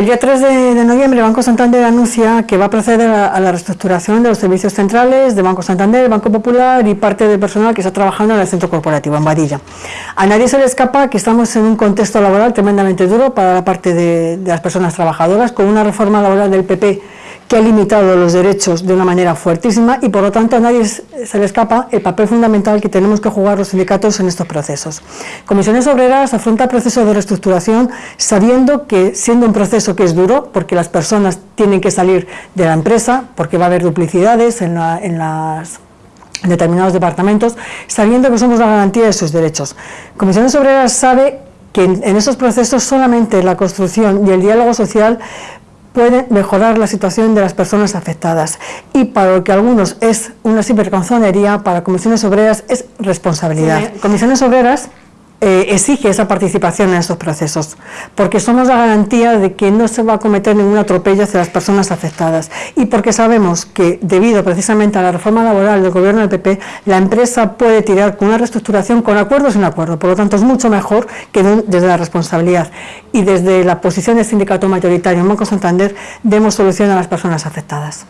El día 3 de, noviembre Banco Santander anuncia que va a proceder a, la reestructuración de los servicios centrales de Banco Santander, Banco Popular y parte del personal que está trabajando en el centro corporativo, en Badilla. A nadie se le escapa que estamos en un contexto laboral tremendamente duro para la parte de las personas trabajadoras, con una reforma laboral del PP que ha limitado los derechos de una manera fuertísima y por lo tanto a nadie se le escapa el papel fundamental que tenemos que jugar los sindicatos en estos procesos. Comisiones Obreras afronta el proceso de reestructuración sabiendo que siendo un proceso que es duro, porque las personas tienen que salir de la empresa, porque va a haber duplicidades en, las determinados departamentos, sabiendo que somos la garantía de sus derechos. Comisiones Obreras sabe que en esos procesos solamente la construcción y el diálogo social puede mejorar la situación de las personas afectadas y para lo que algunos es una simple canzonería, para comisiones obreras es responsabilidad. Comisiones obreras eh, exige esa participación en estos procesos, porque somos la garantía de que no se va a cometer ningún atropello hacia las personas afectadas. Y porque sabemos que debido precisamente a la reforma laboral del gobierno del PP, la empresa puede tirar con una reestructuración con acuerdos sin acuerdo, por lo tanto es mucho mejor que desde la responsabilidad. Y desde la posición del sindicato mayoritario en Banco Santander demos solución a las personas afectadas.